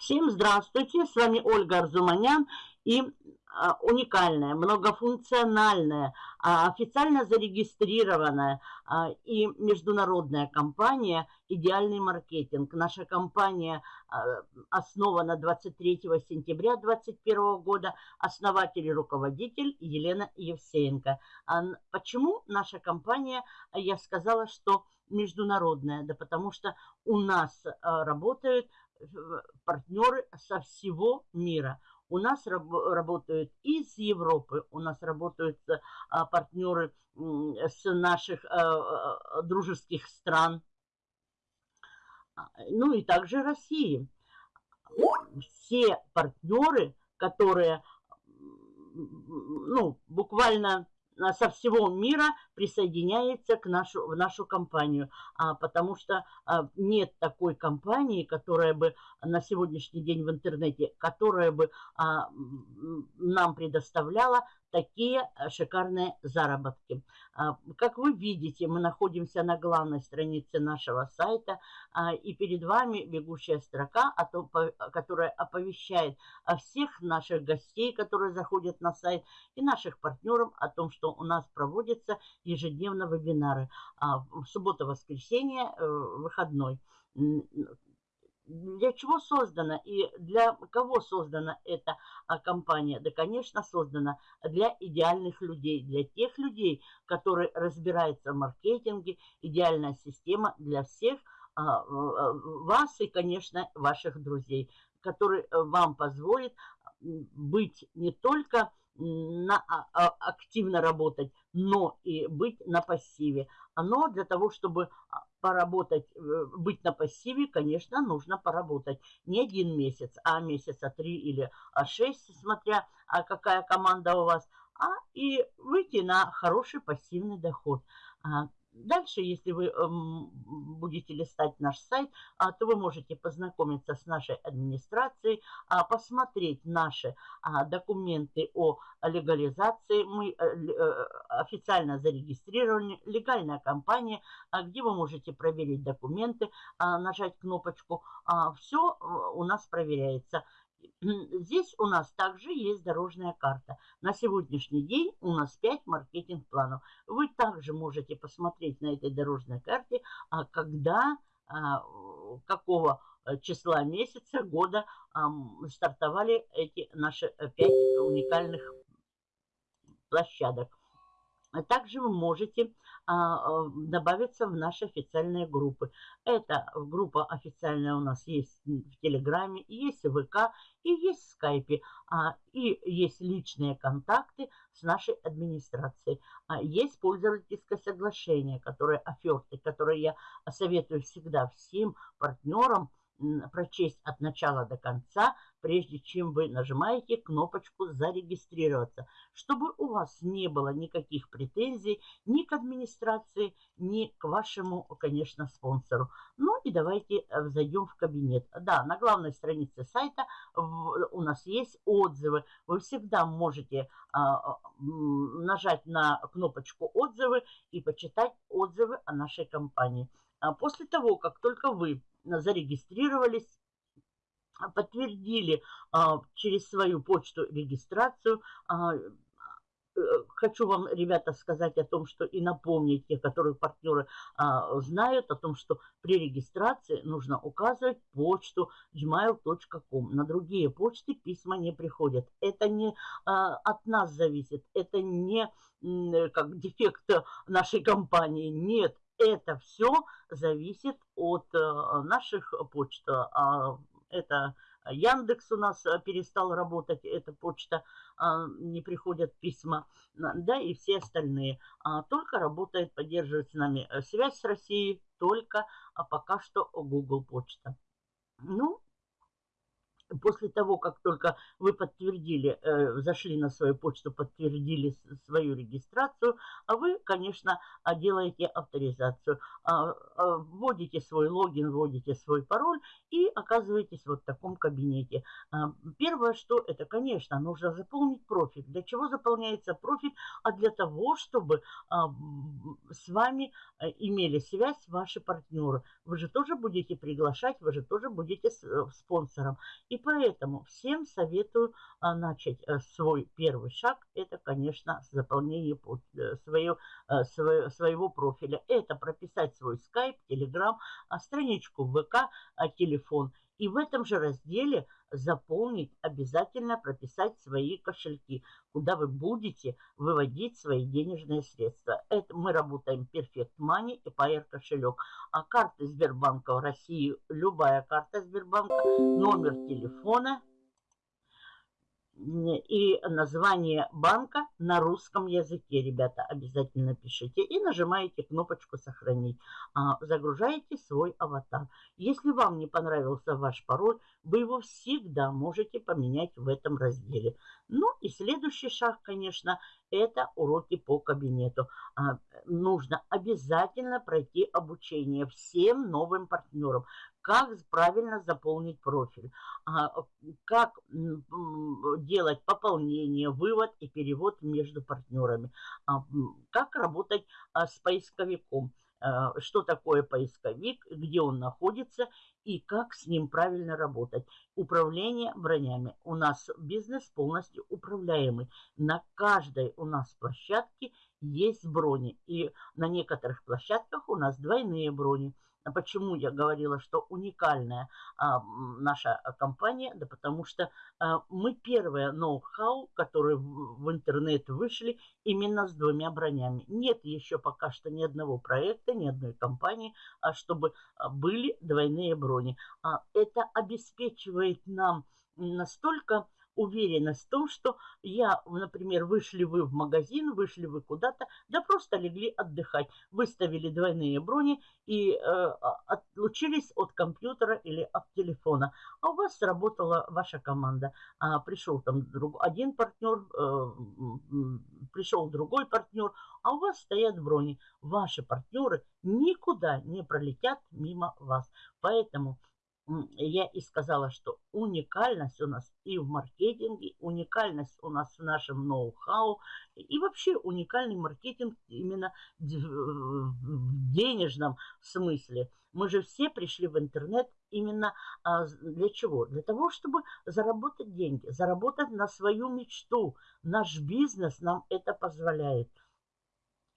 Всем здравствуйте, с вами Ольга Арзуманян и а, уникальная, многофункциональная, а, официально зарегистрированная а, и международная компания «Идеальный маркетинг». Наша компания основана 23 сентября 2021 года, основатель и руководитель Елена Евсеенко. Почему наша компания, я сказала, что международная? Да потому что у нас работают партнеры со всего мира. У нас раб работают из Европы, у нас работают а, партнеры с наших а, дружеских стран, а, ну и также России. Все партнеры, которые ну, буквально со всего мира присоединяется к нашу, в нашу компанию, а, потому что а, нет такой компании, которая бы на сегодняшний день в интернете, которая бы а, нам предоставляла такие э, шикарные заработки. А, как вы видите, мы находимся на главной странице нашего сайта, а, и перед вами бегущая строка, которая оповещает о всех наших гостей, которые заходят на сайт, и наших партнеров о том, что у нас проводятся ежедневно вебинары. А, в субботу-воскресенье, э, выходной для чего создана и для кого создана эта а, компания? Да, конечно, создана для идеальных людей, для тех людей, которые разбираются в маркетинге, идеальная система для всех а, вас и, конечно, ваших друзей, который э, вам позволит быть не только на, а, активно работать, но и быть на пассиве. Оно для того, чтобы поработать, э, быть на пассиве, конечно, нужно поработать не один месяц, а месяца три или а шесть, смотря а какая команда у вас, а и выйти на хороший пассивный доход. Дальше, если вы эм, будете листать наш сайт, а, то вы можете познакомиться с нашей администрацией, а, посмотреть наши а, документы о легализации. Мы э, э, официально зарегистрированы, легальная компания, где вы можете проверить документы, нажать кнопочку. Все э, у нас проверяется. Здесь у нас также есть дорожная карта. На сегодняшний день у нас 5 маркетинг-планов. Вы также можете посмотреть на этой дорожной карте, а когда, а, какого э, числа месяца, года стартовали эти наши 5 уникальных площадок. Также вы можете добавиться в наши официальные группы. Это группа официальная у нас есть в Телеграме, есть в ВК и есть в Скайпе. А, и есть личные контакты с нашей администрацией. А, есть пользовательское соглашение, которое оферты, которые я советую всегда всем партнерам прочесть от начала до конца, прежде чем вы нажимаете кнопочку «Зарегистрироваться», чтобы у вас не было никаких претензий ни к администрации, ни к вашему, конечно, спонсору. Ну и давайте э, зайдем в кабинет. Да, на главной странице сайта у нас есть отзывы. Вы всегда можете а, нажать на кнопочку «Отзывы» и почитать отзывы о нашей компании. А после того, как только вы зарегистрировались, подтвердили а, через свою почту регистрацию. А, э, хочу вам, ребята, сказать о том, что и напомнить те, которые партнеры а, знают, о том, что при регистрации нужно указывать почту gmail.com. На другие почты письма не приходят. Это не а, от нас зависит, это не как дефект нашей компании. Нет, это все зависит от э, наших почт. А это Яндекс у нас э, перестал работать, эта почта, а, не приходят письма, да, и все остальные. А, только работает, поддерживает с нами э, связь с Россией, только пока что Google почта. Ну, после того, как только вы подтвердили, э, зашли на свою почту, подтвердили свою регистрацию, а вы, конечно, а, делаете авторизацию, а, а, вводите свой логин, вводите свой пароль и оказываетесь вот в таком кабинете. Первое, что это, конечно, нужно заполнить профиль. Для чего заполняется профиль? А для того, чтобы с вами имели связь ваши партнеры. Вы же тоже будете приглашать, вы же тоже будете э, спонсором. И поэтому всем советую а, начать а, свой первый шаг. Это, конечно, заполнение э, свое, а, свое, своего профиля. Это прописать свой скайп, телеграм, страничку ВК, телефон. И в этом же разделе заполнить, обязательно прописать свои кошельки, куда вы будете выводить свои денежные средства. Это мы работаем Perfect Money и Pair кошелек. А карты Сбербанка в России, любая карта Сбербанка, номер телефона – и название банка на русском языке, ребята, обязательно пишите. И нажимаете кнопочку «Сохранить». А, загружаете свой аватар. Если вам не понравился ваш пароль, вы его всегда можете поменять в этом разделе. Ну и следующий шаг, конечно, это уроки по кабинету. А, нужно обязательно пройти обучение всем новым партнерам как правильно заполнить профиль, а, как делать пополнение, вывод и перевод между партнерами, а, как работать а, с поисковиком, что такое поисковик, где он находится и как с ним правильно работать. Управление бронями. У нас бизнес полностью управляемый. На каждой у нас площадке есть брони. И на некоторых площадках у нас двойные брони. А почему я говорила, что уникальная а, наша компания? Да потому что а, мы первые ноу-хау, которые в, в интернет вышли именно с двумя бронями. Нет еще пока что ни одного проекта, ни одной компании, а, чтобы а, были двойные брони. А, это обеспечивает нам настолько уверенность в том, что я, например, вышли вы в магазин, вышли вы куда-то, да просто легли отдыхать, выставили двойные брони и э, отлучились от компьютера или от телефона. А у вас сработала ваша команда. А, пришел там друг, один партнер, э, пришел другой партнер, а у вас стоят брони. Ваши партнеры никуда не пролетят мимо вас. Поэтому я и сказала, что уникальность у нас и в маркетинге, уникальность у нас в нашем ноу-хау, и вообще уникальный маркетинг именно в денежном смысле. Мы же все пришли в интернет именно а, для чего? Для того, чтобы заработать деньги, заработать на свою мечту. Наш бизнес нам это позволяет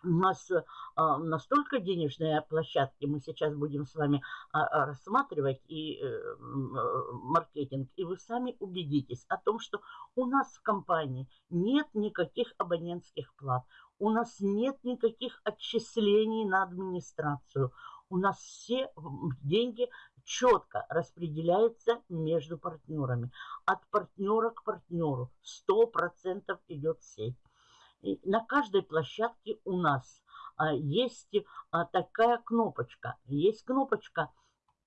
у нас а, настолько денежные площадки, мы сейчас будем с вами а, а, рассматривать и э, маркетинг, и вы сами убедитесь о том, что у нас в компании нет никаких абонентских плат, у нас нет никаких отчислений на администрацию, у нас все деньги четко распределяются между партнерами. От партнера к партнеру 100% идет сеть на каждой площадке у нас а, есть а, такая кнопочка. Есть кнопочка,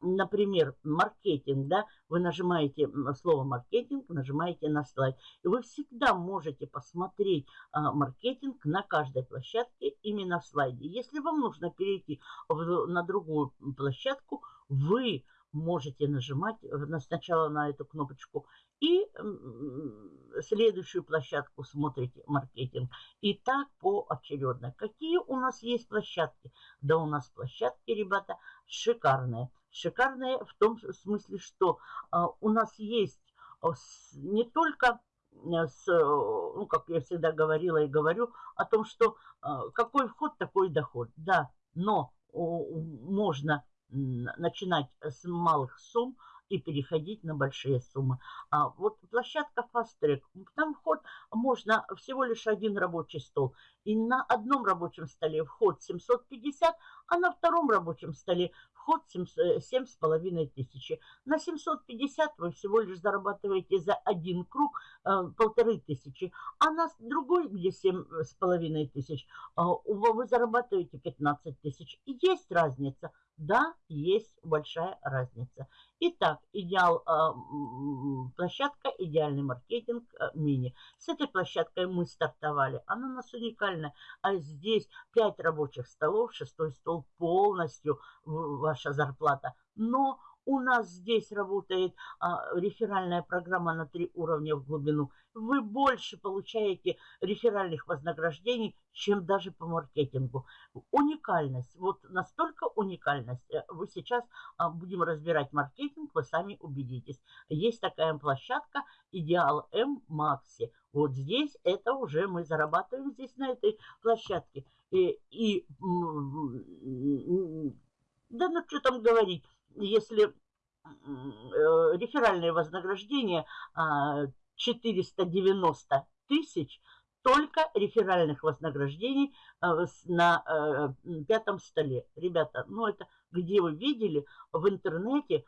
например, маркетинг, да, вы нажимаете слово маркетинг, нажимаете на слайд. И вы всегда можете посмотреть а, маркетинг на каждой площадке именно в слайде. Если вам нужно перейти на другую площадку, вы можете нажимать сначала на эту кнопочку и следующую площадку смотрите маркетинг. И так поочередно. Какие у нас есть площадки? Да у нас площадки, ребята, шикарные. Шикарные в том смысле, что а, у нас есть а, не только э, с, ну, как я всегда говорила и говорю, о том, что а, какой вход, такой доход. Да, но можно начинать с малых сумм и переходить на большие суммы. А вот площадка Fast Track, там вход можно всего лишь один рабочий стол. И на одном рабочем столе вход 750, А на втором рабочем столе вход 7,5 тысячи. На 750 вы всего лишь зарабатываете за один круг э, полторы тысячи. А на другой, где 7,5 тысяч, э, вы зарабатываете 15 тысяч. И есть разница. Да, есть большая разница. Итак, идеал э, площадка, идеальный маркетинг э, мини. С этой площадкой мы стартовали. Она у нас уникальная. А здесь 5 рабочих столов, шестой стол полностью ваша зарплата. Но у нас здесь работает а, реферальная программа на три уровня в глубину. Вы больше получаете реферальных вознаграждений, чем даже по маркетингу. Уникальность, вот настолько уникальность. Э, вы сейчас а, будем разбирать маркетинг, вы сами убедитесь. Есть такая площадка Идеал М Макси. Вот здесь это уже мы зарабатываем здесь на этой площадке. И, и да ну что там говорить, если э, реферальное вознаграждение 490 а, тысяч, только реферальных вознаграждений а, на э, пятом столе. Ребята, ну это где вы видели в интернете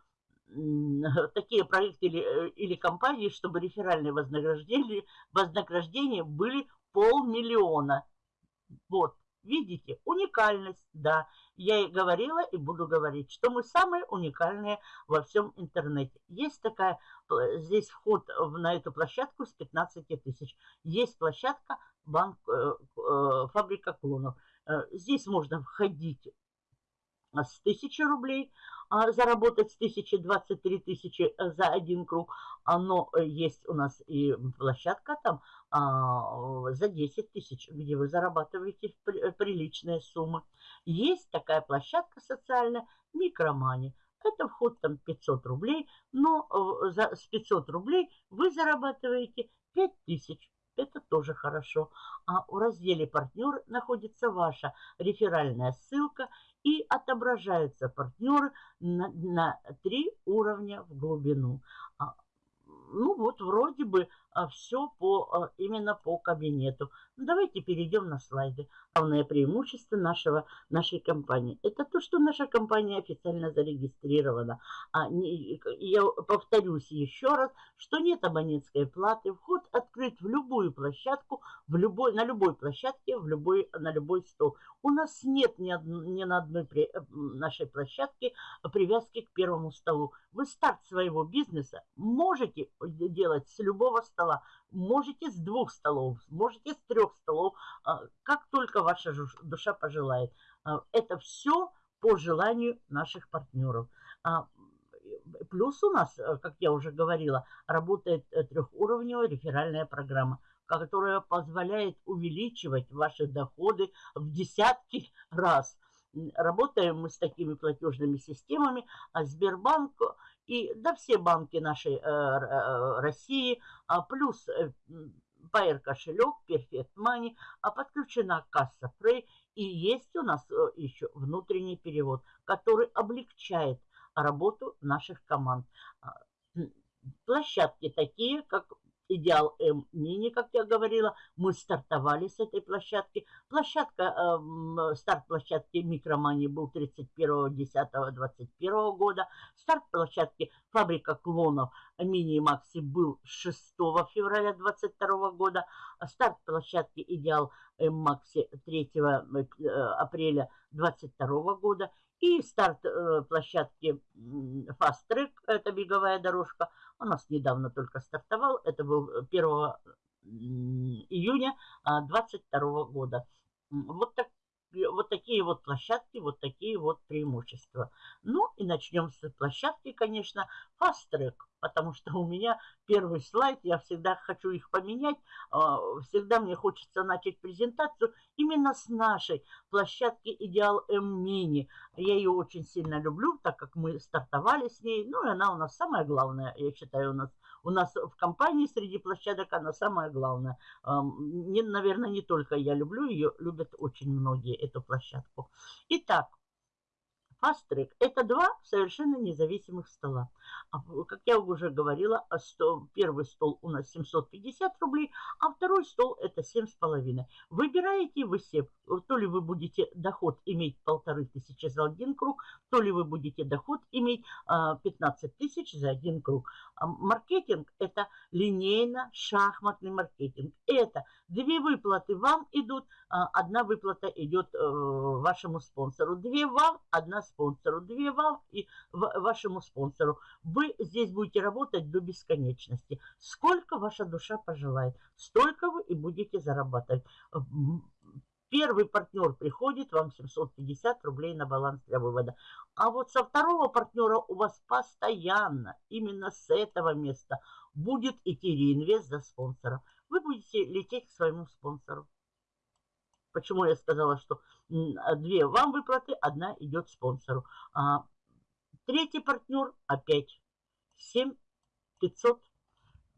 такие проекты или, э, или компании, чтобы реферальные вознаграждения, вознаграждения были полмиллиона. Вот, видите, уникальность, да. Я и говорила, и буду говорить, что мы самые уникальные во всем интернете. Есть такая, здесь вход на эту площадку с 15 тысяч. Есть площадка банк, э, э, фабрика клонов. Э, здесь можно входить с 1000 рублей, заработать с 1023 тысячи за один круг. Но есть у нас и площадка там а, за 10 тысяч, где вы зарабатываете приличные суммы. Есть такая площадка социальная Микромани. Это вход там 500 рублей, но э, за, с 500 рублей вы зарабатываете 5000. Это тоже хорошо. А в разделе «Партнер» находится ваша реферальная ссылка и отображаются партнеры на, на три уровня в глубину. Ну вот вроде бы а, все по, а, именно по кабинету. Давайте перейдем на слайды. Главное преимущество нашего, нашей компании. Это то, что наша компания официально зарегистрирована. А не, я повторюсь еще раз, что нет абонентской платы. Вход открыт в любую площадку, в любой, на любой площадке, в любой, на любой стол. У нас нет ни, од, ни на одной при, нашей площадке привязки к первому столу. Вы старт своего бизнеса можете делать с любого стола. Можете с двух столов, можете с трех столов, а, как только ваша душа пожелает. А, это все по желанию наших партнеров. А, плюс у нас, как я уже говорила, работает трехуровневая реферальная программа, которая позволяет увеличивать ваши доходы в десятки раз. Работаем мы с такими платежными системами, а Сбербанк и да все банки нашей э, э, России, а плюс э, кошелек, Perfect Money, а подключена касса Frey и есть у нас э, еще внутренний перевод, который облегчает работу наших команд. А, площадки такие, как Идеал М Мини, как я говорила, мы стартовали с этой площадки. Площадка, э, старт площадки Микромани был 31.10.21 года. Старт площадки Фабрика клонов Мини и Макси был 6 февраля 2022 года. Старт площадки Идеал М Макси 3 э, апреля 2022 года. И старт э, площадки Fast Track, это беговая дорожка, у нас недавно только стартовал, это был 1 июня 2022 года. Вот так вот такие вот площадки, вот такие вот преимущества. Ну и начнем с площадки, конечно, Fast Track, потому что у меня первый слайд, я всегда хочу их поменять, а, всегда мне хочется начать презентацию именно с нашей площадки Идеал М Мини. Я ее очень сильно люблю, так как мы стартовали с ней, ну и она у нас самая главная, я считаю, у нас у нас в компании среди площадок она самая главная. Не, наверное, не только я люблю ее, любят очень многие эту площадку. Итак, Track – это два совершенно независимых стола. А, как я уже говорила, а первый стол у нас 750 рублей, а второй стол – это 7,5. Выбираете вы себе, то ли вы будете доход иметь полторы тысячи за один круг, то ли вы будете доход иметь 15 тысяч за один круг. Маркетинг – это линейно-шахматный маркетинг. Это две выплаты вам идут, одна выплата идет э, вашему спонсору, две вам, одна спонсору, две вам и вашему спонсору. Вы здесь будете работать до бесконечности. Сколько ваша душа пожелает, столько вы и будете зарабатывать. Первый партнер приходит, вам 750 рублей на баланс для вывода. А вот со второго партнера у вас постоянно, именно с этого места, будет идти реинвест за спонсора. Вы будете лететь к своему спонсору. Почему я сказала, что две вам выплаты, одна идет спонсору. А третий партнер опять 7 500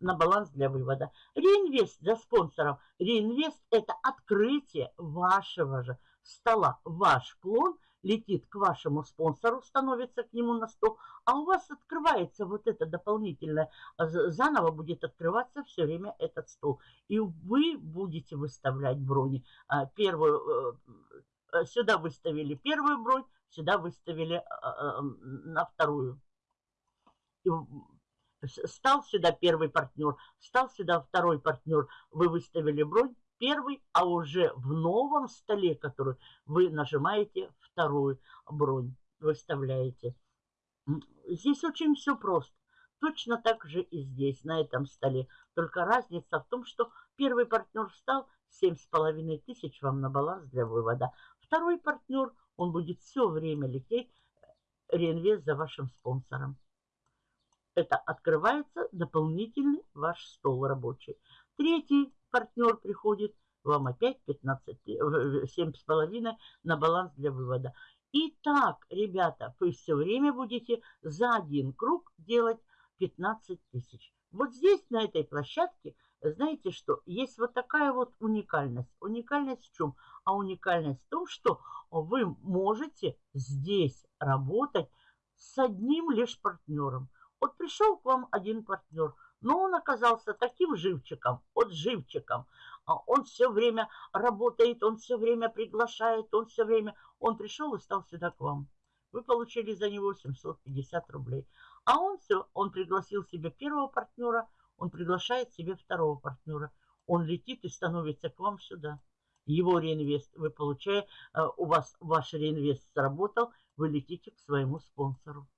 на баланс для вывода. Реинвест за спонсором. Реинвест – это открытие вашего же стола. Ваш клон летит к вашему спонсору, становится к нему на стол, а у вас открывается вот это дополнительное, заново будет открываться все время этот стол. И вы будете выставлять брони. А, первую, э, э, сюда выставили первую бронь, сюда выставили э, на вторую. Стал сюда первый партнер, стал сюда второй партнер. Вы выставили бронь первый, а уже в новом столе, который вы нажимаете вторую бронь, выставляете. Здесь очень все просто. Точно так же и здесь, на этом столе. Только разница в том, что первый партнер встал, 7,5 тысяч вам на баланс для вывода. Второй партнер, он будет все время лететь реинвест за вашим спонсором это открывается дополнительный ваш стол рабочий. Третий партнер приходит, вам опять 15, 7,5 на баланс для вывода. Итак, ребята, вы все время будете за один круг делать 15 тысяч. Вот здесь, на этой площадке, знаете что, есть вот такая вот уникальность. Уникальность в чем? А уникальность в том, что вы можете здесь работать с одним лишь партнером. Вот пришел к вам один партнер, но он оказался таким живчиком, вот живчиком. А он все время работает, он все время приглашает, он все время... Он пришел и стал сюда к вам. Вы получили за него 750 рублей. А он все, он пригласил себе первого партнера, он приглашает себе второго партнера. Он летит и становится к вам сюда. Его реинвест вы получаете, э, у вас ваш реинвест сработал, вы летите к своему спонсору.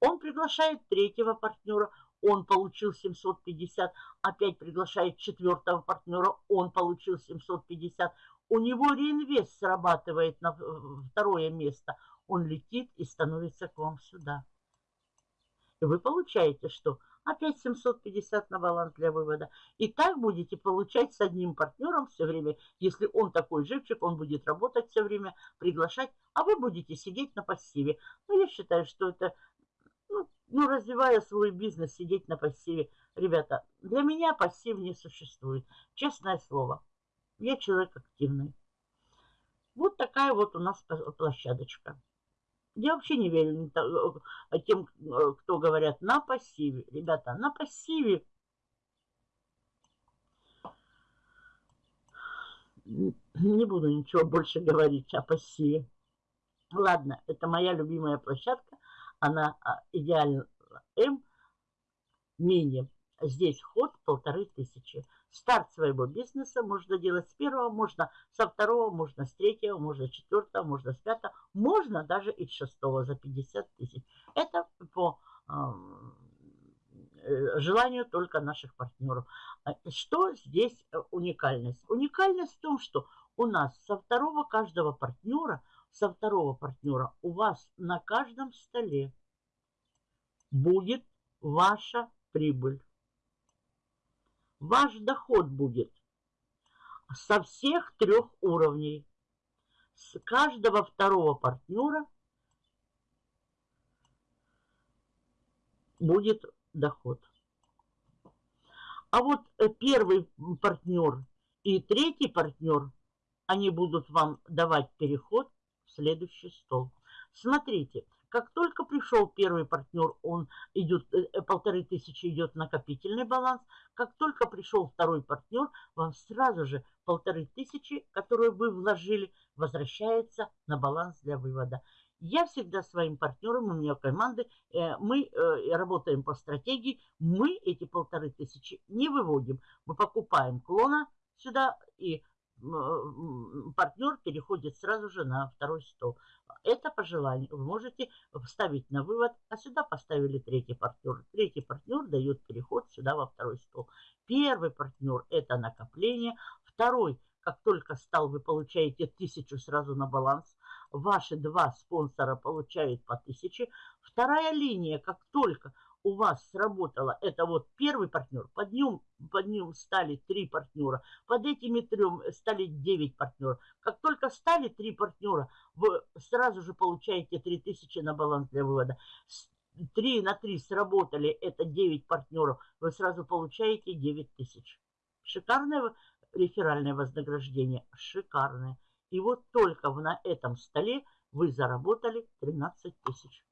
Он приглашает третьего партнера, он получил 750, опять приглашает четвертого партнера, он получил 750. У него реинвест срабатывает на второе место. Он летит и становится к вам сюда. И вы получаете что? Опять 750 на баланс для вывода. И так будете получать с одним партнером все время. Если он такой живчик, он будет работать все время, приглашать, а вы будете сидеть на пассиве. Но я считаю, что это ну, развивая свой бизнес, сидеть на пассиве. Ребята, для меня пассив не существует. Честное слово. Я человек активный. Вот такая вот у нас площадочка. Я вообще не верю э, тем, э, кто говорят на пассиве. Ребята, на пассиве не буду ничего больше говорить о пассиве. Ладно, это моя любимая площадка она а, идеально М, мини. Здесь вход полторы тысячи. Старт своего бизнеса можно делать с первого, можно со второго, можно с третьего, можно с четвертого, можно с пятого, можно даже и с шестого за 50 тысяч. Это по э, желанию только наших партнеров. А, что здесь э, уникальность? Уникальность в том, что у нас со второго каждого партнера – со второго партнера, у вас на каждом столе будет ваша прибыль. Ваш доход будет со всех трех уровней. С каждого второго партнера будет доход. А вот э, первый партнер и третий партнер, они будут вам давать переход следующий стол. Смотрите, как только пришел первый партнер, он идет, э, э, полторы тысячи идет накопительный баланс. Как только пришел второй партнер, вам сразу же полторы тысячи, которые вы вложили, возвращается на баланс для вывода. Я всегда своим партнерам, у меня команды, э, мы работаем по стратегии, мы эти полторы тысячи не выводим. Мы покупаем клона сюда и партнер переходит сразу же на второй стол. Это по желанию. Вы можете вставить на вывод, а сюда поставили третий партнер. Третий партнер дает переход сюда во второй стол. Первый партнер – это накопление. Второй, как только стал, вы получаете тысячу сразу на баланс. Ваши два спонсора получают по тысяче. Вторая линия, как только у вас сработало, это вот первый партнер, под ним, под ним стали три партнера, под этими трем стали девять партнеров. Как только стали три партнера, вы сразу же получаете 3000 на баланс для вывода. 3 на 3 сработали, это 9 партнеров, вы сразу получаете 9 тысяч. Шикарное реферальное вознаграждение, шикарное. И вот только на этом столе вы заработали 13 тысяч.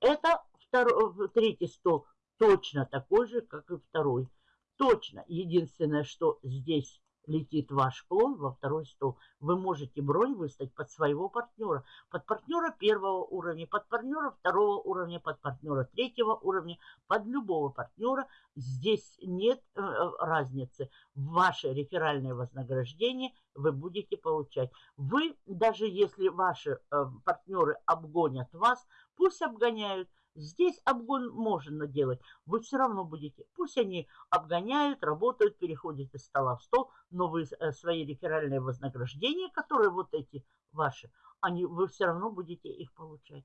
Это второй, третий стол точно такой же, как и второй. Точно. Единственное, что здесь летит ваш клон во второй стол, вы можете бронь выставить под своего партнера. Под партнера первого уровня, под партнера второго уровня, под партнера третьего уровня, под любого партнера. Здесь нет э, разницы. Ваше реферальное вознаграждение вы будете получать. Вы, даже если ваши э, партнеры обгонят вас, пусть обгоняют, Здесь обгон можно делать, вы все равно будете. Пусть они обгоняют, работают, переходят из стола в стол, но вы э, свои реферальные вознаграждения, которые вот эти ваши, они, вы все равно будете их получать.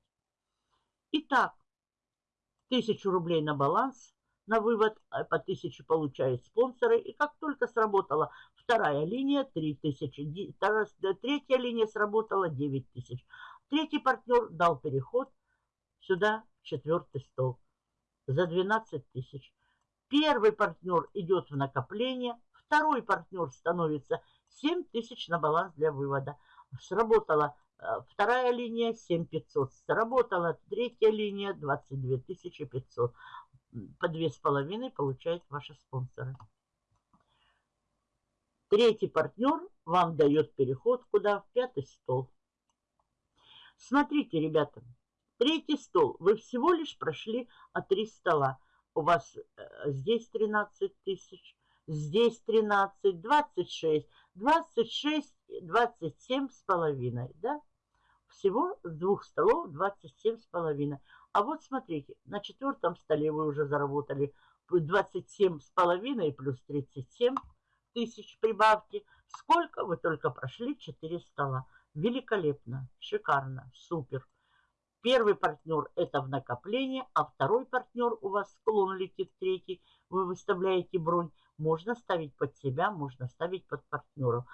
Итак, тысячу рублей на баланс, на вывод, а по тысяче получают спонсоры. И как только сработала вторая линия, 3000, третья линия сработала 9000. Третий партнер дал переход сюда четвертый стол за 12 тысяч. Первый партнер идет в накопление, второй партнер становится 7 тысяч на баланс для вывода. Сработала э, вторая линия 7500, сработала третья линия 22 500. По две с половиной получают ваши спонсоры. Третий партнер вам дает переход куда? В пятый стол. Смотрите, ребята, Третий стол. Вы всего лишь прошли от три стола. У вас э, здесь 13 тысяч, здесь 13, 26, 26, 27 с половиной, да? Всего с двух столов 27 с половиной. А вот смотрите, на четвертом столе вы уже заработали 27 с половиной плюс 37 тысяч прибавки. Сколько? Вы только прошли 4 стола. Великолепно, шикарно, супер. Первый партнер это в накопление, а второй партнер у вас склон летит третий, вы выставляете бронь. Можно ставить под себя, можно ставить под партнеров.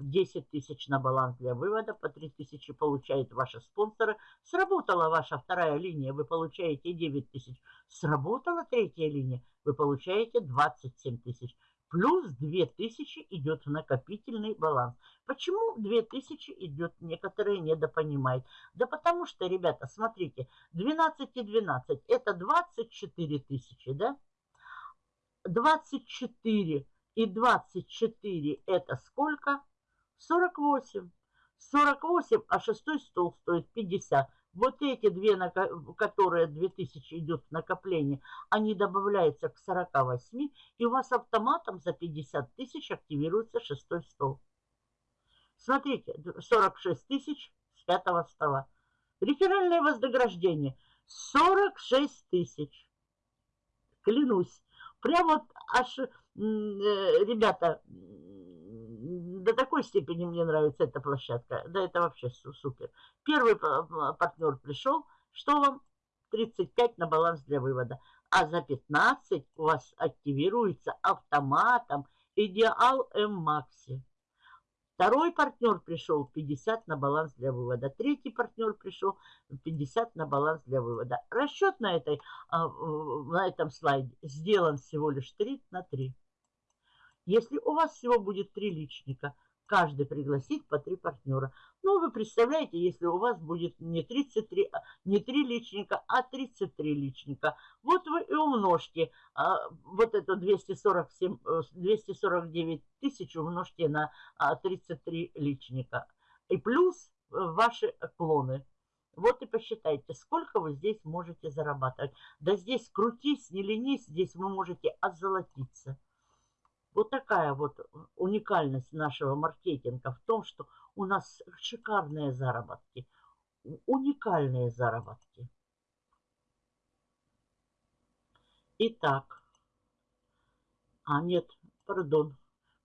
10 тысяч на баланс для вывода, по 3 тысячи получают ваши спонсоры. Сработала ваша вторая линия, вы получаете 9 тысяч. Сработала третья линия, вы получаете 27 тысяч плюс 2000 идет в накопительный баланс. Почему 2000 идет, некоторые недопонимают. Да потому что, ребята, смотрите, 12 и 12 это 24 тысячи, да? 24 и 24 это сколько? 48. 48, а шестой стол стоит 50. Вот эти две, которые 2000 идет в накопление, они добавляются к 48, и у вас автоматом за 50 тысяч активируется шестой стол. Смотрите, 46 тысяч с пятого стола. Реферальное вознаграждение 46 тысяч. Клянусь. Прям вот аж, э, ребята, до такой степени мне нравится эта площадка. Да, это вообще супер. Первый партнер пришел. Что вам? 35 на баланс для вывода. А за 15 у вас активируется автоматом Идеал М-Макси. Второй партнер пришел 50 на баланс для вывода. Третий партнер пришел 50 на баланс для вывода. Расчет на, этой, а, на этом слайде сделан всего лишь 3 на 3. Если у вас всего будет три личника, каждый пригласить по три партнера. Ну, вы представляете, если у вас будет не 33, а, не 3 личника, а 33 личника. Вот вы и умножьте а, вот это 247, 249 э, тысяч умножьте на а, 33 личника. И плюс э, ваши клоны. Вот и посчитайте, сколько вы здесь можете зарабатывать. Да здесь крутись, не ленись, здесь вы можете озолотиться. Вот такая вот уникальность нашего маркетинга в том, что у нас шикарные заработки, уникальные заработки. Итак, а нет, пардон,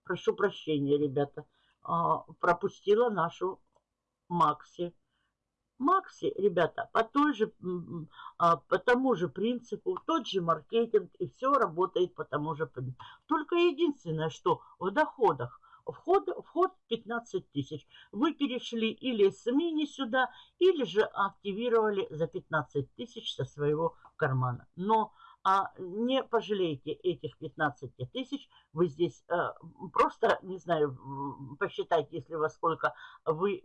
прошу прощения, ребята, а, пропустила нашу Макси. Макси, ребята, по, той же, а, по тому же принципу, тот же маркетинг, и все работает по тому же принципу. Только единственное, что в доходах, вход, вход 15 тысяч. Вы перешли или с мини сюда, или же активировали за 15 тысяч со своего кармана. Но а не пожалейте этих 15 тысяч. Вы здесь э, просто, не знаю, посчитайте, если во сколько вы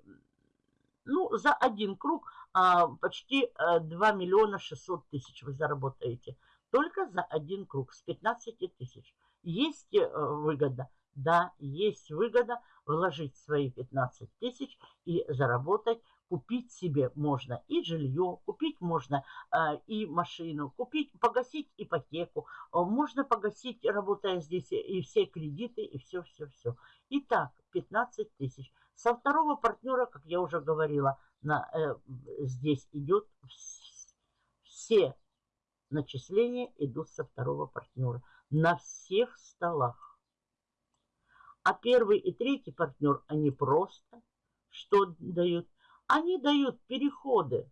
ну, за один круг а, почти а, 2 миллиона 600 тысяч вы заработаете. Только за один круг с 15 тысяч. Есть э, выгода? Да, есть выгода вложить свои 15 тысяч и заработать. Купить себе можно и жилье, купить можно э, и машину, купить, погасить ипотеку. Можно погасить, работая здесь, и все кредиты, и все-все-все. Итак, 15 тысяч. Со второго партнера, как я уже говорила, на, э, здесь идет все начисления идут со второго партнера. На всех столах. А первый и третий партнер, они просто что дают? Они дают переходы.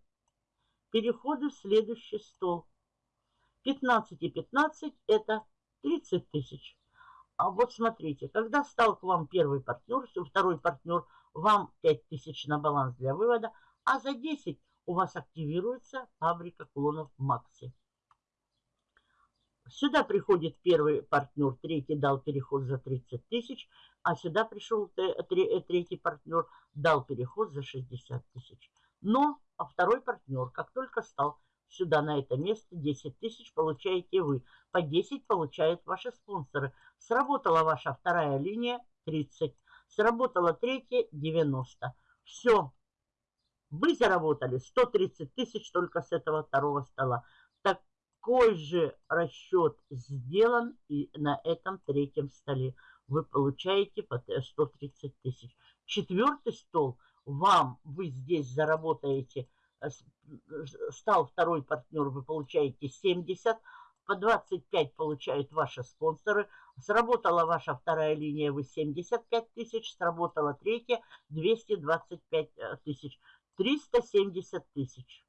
Переходы в следующий стол. 15 и 15 это 30 тысяч. А вот смотрите, когда стал к вам первый партнер, второй партнер, вам 5000 на баланс для вывода, а за 10 у вас активируется фабрика клонов Макси. Сюда приходит первый партнер, третий дал переход за 30 тысяч, а сюда пришел третий партнер, дал переход за 60 тысяч. Но а второй партнер, как только стал сюда на это место 10 тысяч получаете вы. По 10 получают ваши спонсоры. Сработала ваша вторая линия 30. Сработала третья 90. Все. Вы заработали 130 тысяч только с этого второго стола. Такой же расчет сделан и на этом третьем столе. Вы получаете по 130 тысяч. Четвертый стол вам, вы здесь заработаете стал второй партнер, вы получаете 70, по 25 получают ваши спонсоры. Сработала ваша вторая линия, вы 75 тысяч, сработала третья 225 э, тысяч, 370 тысяч.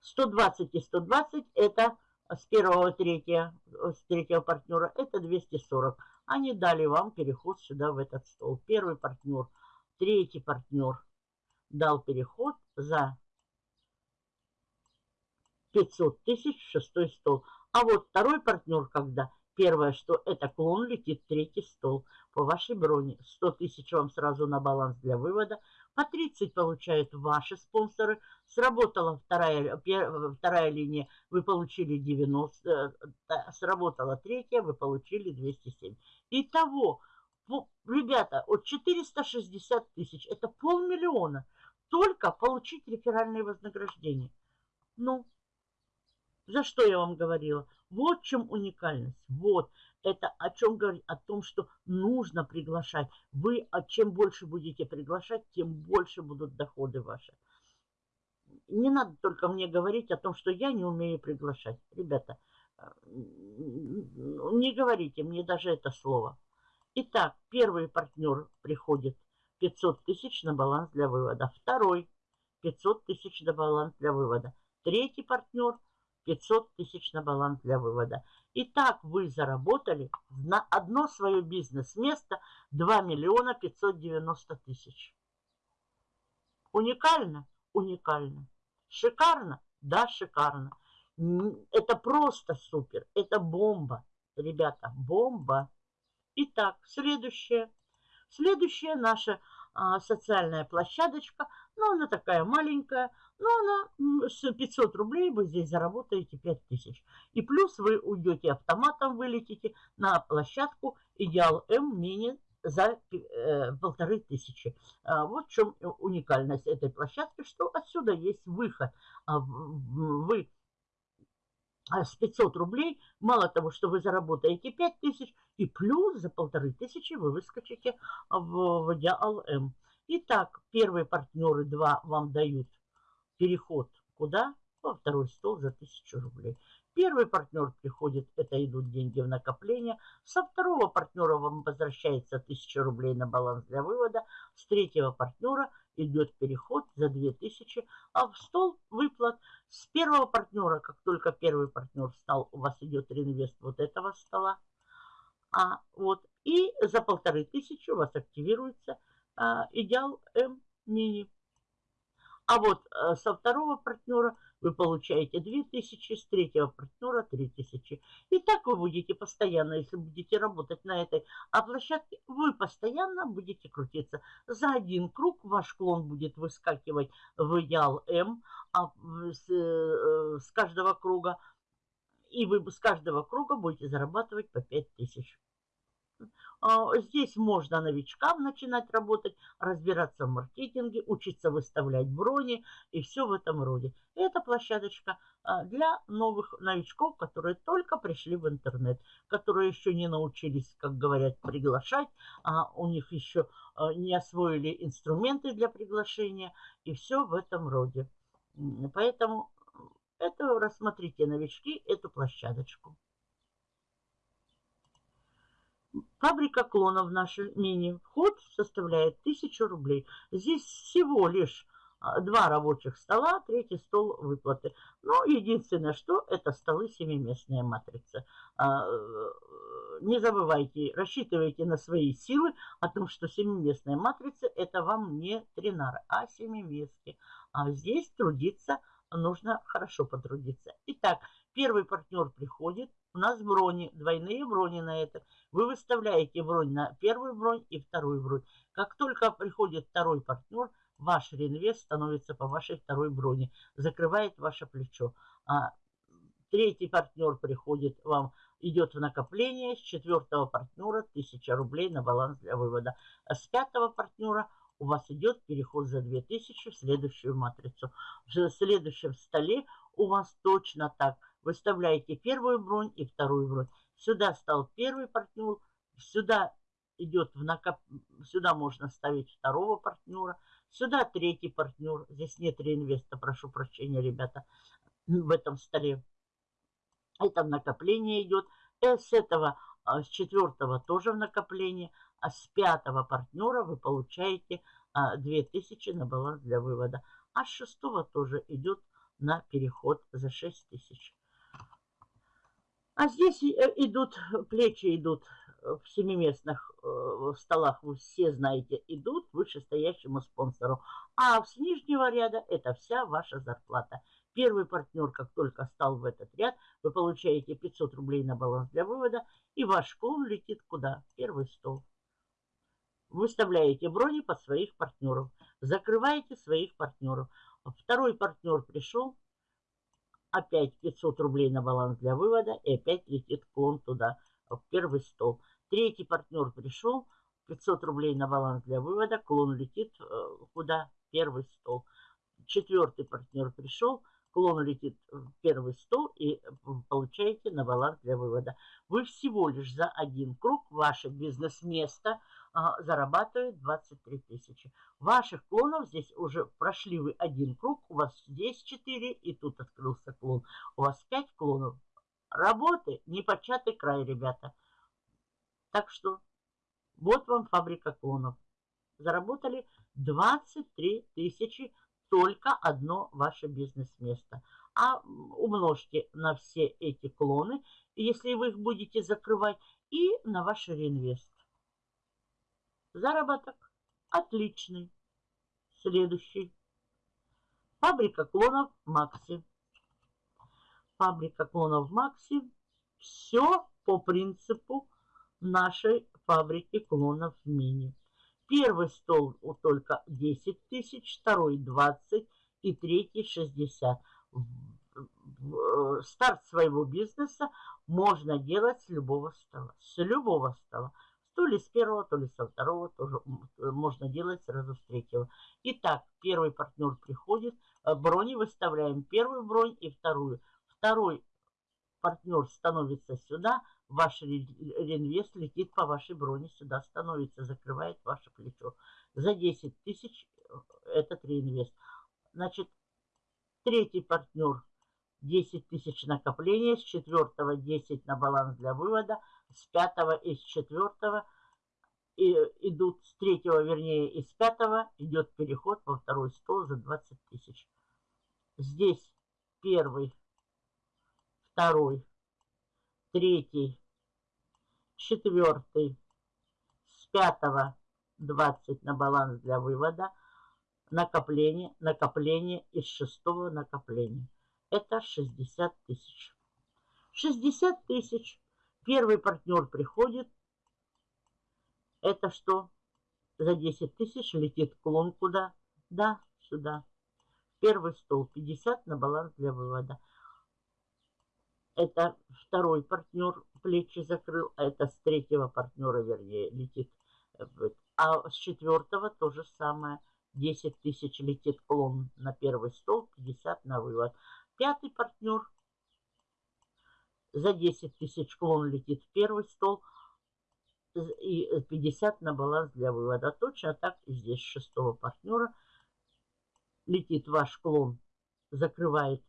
120 и 120 это с первого третьего, с третьего партнера, это 240. Они дали вам переход сюда в этот стол. Первый партнер, третий партнер – дал переход за 500 тысяч в шестой стол. А вот второй партнер, когда первое, что это клон летит третий стол по вашей броне. 100 тысяч вам сразу на баланс для вывода. По 30 получают ваши спонсоры. Сработала вторая, вторая линия, вы получили 90. Э, сработала третья, вы получили 207. Итого, ребята, от 460 тысяч, это полмиллиона только получить реферальные вознаграждения. Ну, за что я вам говорила? Вот в чем уникальность. Вот. Это о чем говорить? О том, что нужно приглашать. Вы, а чем больше будете приглашать, тем больше будут доходы ваши. Не надо только мне говорить о том, что я не умею приглашать. Ребята, э, не говорите мне даже это слово. Итак, первый партнер приходит – 500 тысяч на баланс для вывода. Второй 500 тысяч на баланс для вывода. Третий партнер 500 тысяч на баланс для вывода. Итак, вы заработали на одно свое бизнес-место 2 миллиона 590 тысяч. Уникально? Уникально. Шикарно? Да, шикарно. Это просто супер. Это бомба. Ребята, бомба. Итак, следующее. Следующая наша а, социальная площадочка, ну, она такая маленькая, но она с 500 рублей вы здесь заработаете 5000. И плюс вы уйдете автоматом, вылетите на площадку Идеал М Мини за э, полторы тысячи. А, вот в чем уникальность этой площадки, что отсюда есть выход. А, вы с 500 рублей, мало того, что вы заработаете 5 тысяч, и плюс за полторы тысячи вы выскочите в, в Диал М. Итак, первые партнеры два вам дают переход куда? Во второй стол за 1000 рублей. Первый партнер приходит, это идут деньги в накопление. Со второго партнера вам возвращается 1000 рублей на баланс для вывода. С третьего партнера идет переход за 2000, а в стол выплат с первого партнера, как только первый партнер встал, у вас идет реинвест вот этого стола. А вот и за полторы тысячи у вас активируется а, идеал М мини. А вот а, со второго партнера – вы получаете 2000, с третьего партнера 3000. И так вы будете постоянно, если будете работать на этой а площадке, вы постоянно будете крутиться. За один круг ваш клон будет выскакивать в идеал М а с, э, с каждого круга. И вы с каждого круга будете зарабатывать по 5000. А, здесь можно новичкам начинать работать, разбираться в маркетинге, учиться выставлять брони и все в этом роде. Это площадочка а, для новых новичков, которые только пришли в интернет, которые еще не научились, как говорят, приглашать, а у них еще а, не освоили инструменты для приглашения и все в этом роде. Поэтому это рассмотрите новички эту площадочку. Фабрика клонов наша мини. Вход составляет 1000 рублей. Здесь всего лишь а, два рабочих стола, третий стол выплаты. Но единственное, что это столы семиместная матрица. А, не забывайте, рассчитывайте на свои силы о том, что семиместная матрица это вам не тринар, а семиместки. А здесь трудиться нужно хорошо потрудиться. Итак, первый партнер приходит, у нас брони, двойные брони на это. Вы выставляете бронь на первую бронь и вторую бронь. Как только приходит второй партнер, ваш реинвест становится по вашей второй броне, закрывает ваше плечо. А третий партнер приходит вам, идет в накопление, с четвертого партнера 1000 рублей на баланс для вывода. А с пятого партнера у вас идет переход за 2000 в следующую матрицу. В следующем столе у вас точно так – Выставляете первую бронь и вторую бронь. Сюда стал первый партнер, сюда идет в накоп... Сюда можно ставить второго партнера, сюда третий партнер. Здесь нет реинвеста, прошу прощения, ребята, в этом столе. Это в накопление идет. Э, с этого, а, с четвертого тоже в накопление. А с пятого партнера вы получаете 2000 а, на баланс для вывода. А с шестого тоже идет на переход за 6000. А здесь э, идут, плечи идут э, в семиместных э, столах, вы все знаете, идут вышестоящему спонсору. А с нижнего ряда это вся ваша зарплата. Первый партнер, как только стал в этот ряд, вы получаете 500 рублей на баланс для вывода, и ваш клон летит куда? Первый стол. Выставляете брони под своих партнеров, закрываете своих партнеров. Второй партнер пришел, Опять 500 рублей на баланс для вывода. И опять летит клон туда, в первый стол. Третий партнер пришел. 500 рублей на баланс для вывода. Клон летит э, куда? Первый стол. Четвертый партнер пришел. Клон летит в первый стол и получаете на баланс для вывода. Вы всего лишь за один круг ваше бизнес-место – зарабатывает 23 тысячи. Ваших клонов здесь уже прошли вы один круг, у вас здесь 4 и тут открылся клон. У вас 5 клонов. Работы непочатый край, ребята. Так что вот вам фабрика клонов. Заработали 23 тысячи только одно ваше бизнес-место. А умножьте на все эти клоны, если вы их будете закрывать, и на ваш реинвест. Заработок отличный. Следующий. Фабрика клонов Макси. Фабрика клонов Макси. Все по принципу нашей фабрики клонов Мини. Первый стол только 10 тысяч, второй 20 и третий 60. Э, старт своего бизнеса можно делать с любого стола. С любого стола. То ли с первого, то ли со второго тоже можно делать сразу с третьего. Итак, первый партнер приходит, э, брони выставляем первую бронь и вторую. Второй партнер становится сюда, ваш реинвест летит по вашей броне сюда, становится, закрывает ваше плечо. За 10 тысяч э, этот реинвест. Значит, третий партнер 10 тысяч накопления, с четвертого 10 на баланс для вывода, с пятого и с четвертого и идут с третьего, вернее, из пятого идет переход во второй стол за 20 тысяч. Здесь первый, второй, третий, четвертый, с пятого 20 на баланс для вывода, накопление, накопление из шестого накопления. Это 60 тысяч. 60 тысяч. Первый партнер приходит. Это что? За 10 тысяч летит клон куда? Да, сюда. Первый стол 50 на баланс для вывода. Это второй партнер плечи закрыл, а это с третьего партнера, вернее, летит. А с четвертого то же самое. 10 тысяч летит клон на первый стол, 50 на вывод. Пятый партнер за 10 тысяч клон летит в первый стол и 50 на баланс для вывода. Точно так и здесь шестого партнера летит ваш клон, закрывает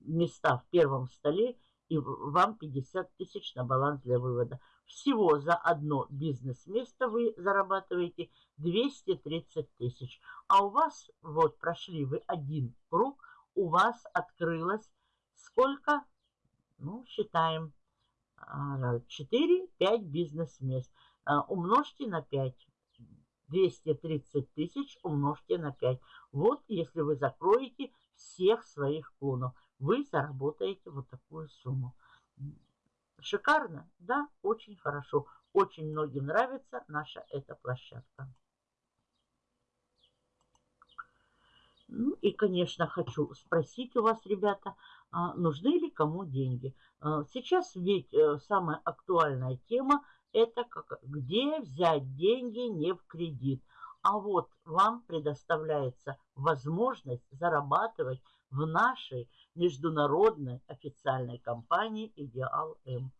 места в первом столе и вам 50 тысяч на баланс для вывода. Всего за одно бизнес-место вы зарабатываете 230 тысяч. А у вас, вот прошли вы один круг, у вас открылось сколько? Ну, считаем. 4-5 а, бизнес-мест. А, умножьте на 5. 230 тысяч умножьте на 5. Вот если вы закроете всех своих клонов вы заработаете вот такую сумму. Шикарно? Да, очень хорошо. Очень многим нравится наша эта площадка. Ну и, конечно, хочу спросить у вас, ребята, нужны ли кому деньги? А, сейчас ведь э, самая актуальная тема – это как, где взять деньги не в кредит. А вот вам предоставляется возможность зарабатывать в нашей международной официальной компании «Идеал М».